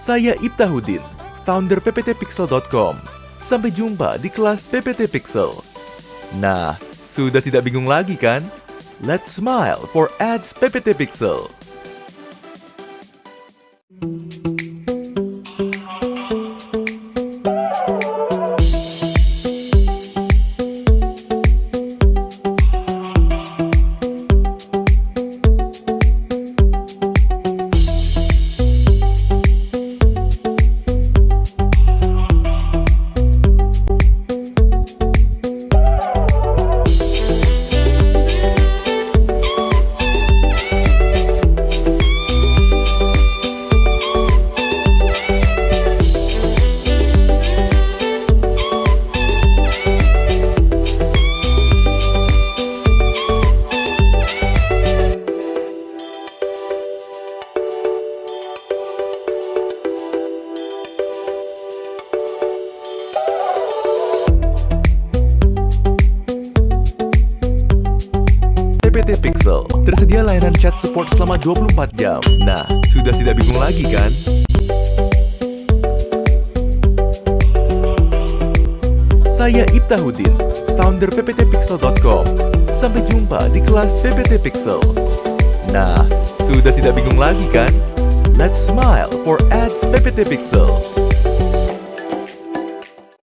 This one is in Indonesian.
Saya Ibtahudin, founder pptpixel.com. Sampai jumpa di kelas PPT Pixel. Nah, sudah tidak bingung lagi kan? Let's smile for ads PPT Pixel. Pixel tersedia layanan chat support selama 24 jam. Nah, sudah tidak bingung lagi kan? Saya Ibtahudin, founder pptpixel.com. Sampai jumpa di kelas PPT Pixel. Nah, sudah tidak bingung lagi kan? Let's smile for ads PPT Pixel.